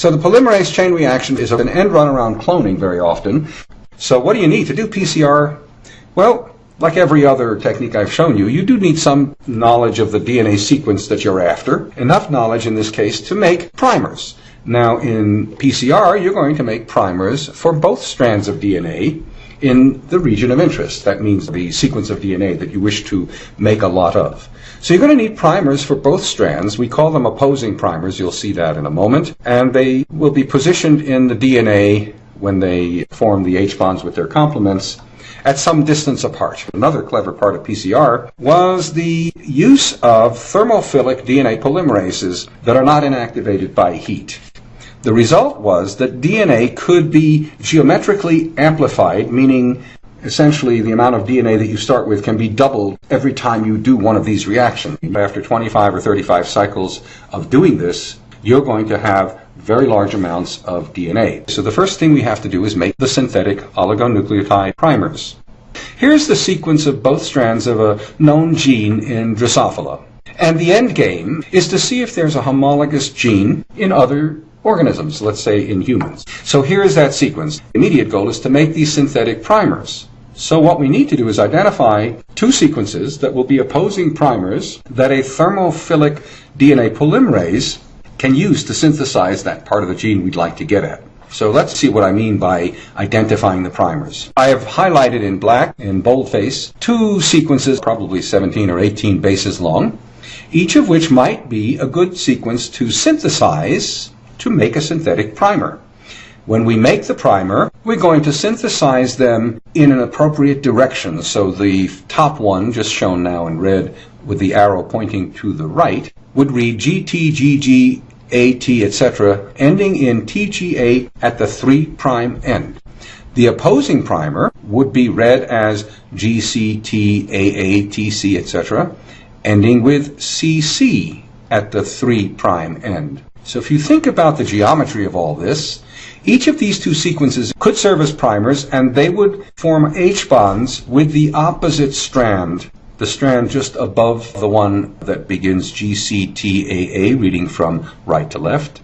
So the polymerase chain reaction is an end run around cloning very often. So what do you need to do PCR? Well, like every other technique I've shown you, you do need some knowledge of the DNA sequence that you're after. Enough knowledge in this case to make primers. Now in PCR, you're going to make primers for both strands of DNA in the region of interest. That means the sequence of DNA that you wish to make a lot of. So you're going to need primers for both strands. We call them opposing primers. You'll see that in a moment. And they will be positioned in the DNA when they form the H bonds with their complements at some distance apart. Another clever part of PCR was the use of thermophilic DNA polymerases that are not inactivated by heat. The result was that DNA could be geometrically amplified, meaning essentially the amount of DNA that you start with can be doubled every time you do one of these reactions. After 25 or 35 cycles of doing this, you're going to have very large amounts of DNA. So the first thing we have to do is make the synthetic oligonucleotide primers. Here's the sequence of both strands of a known gene in Drosophila. And the end game is to see if there's a homologous gene in other organisms, let's say in humans. So here is that sequence. The immediate goal is to make these synthetic primers. So what we need to do is identify two sequences that will be opposing primers that a thermophilic DNA polymerase can use to synthesize that part of the gene we'd like to get at. So let's see what I mean by identifying the primers. I have highlighted in black, in boldface, two sequences, probably 17 or 18 bases long, each of which might be a good sequence to synthesize to make a synthetic primer. When we make the primer, we're going to synthesize them in an appropriate direction. So the top one, just shown now in red with the arrow pointing to the right, would read GTGG AT, etc., ending in TGA at the 3' prime end. The opposing primer would be read as GCT, AA, TC, etc., ending with CC at the 3' prime end. So if you think about the geometry of all this, each of these two sequences could serve as primers and they would form H bonds with the opposite strand the strand just above the one that begins GCTAA, reading from right to left,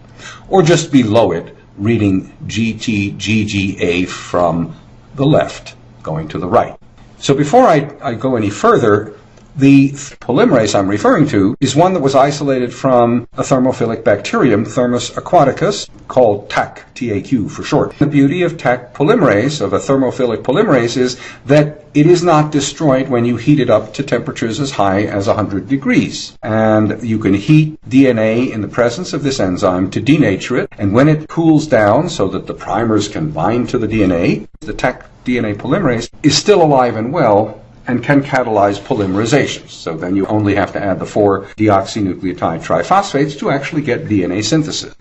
or just below it, reading GTGGA from the left, going to the right. So before I, I go any further, the polymerase I'm referring to is one that was isolated from a thermophilic bacterium, Thermus aquaticus, called TAC, TAQ for short. The beauty of Taq polymerase, of a thermophilic polymerase, is that it is not destroyed when you heat it up to temperatures as high as 100 degrees. And you can heat DNA in the presence of this enzyme to denature it, and when it cools down so that the primers can bind to the DNA, the Taq DNA polymerase is still alive and well and can catalyze polymerizations. So then you only have to add the four deoxynucleotide triphosphates to actually get DNA synthesis.